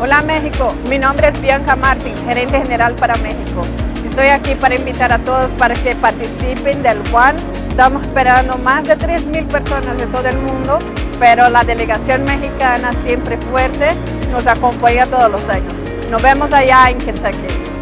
Hola México, mi nombre es Bianca Martins, gerente general para México. Estoy aquí para invitar a todos para que participen del Juan. Estamos esperando más de 3.000 personas de todo el mundo, pero la delegación mexicana siempre fuerte nos acompaña todos los años. Nos vemos allá en Kentucky.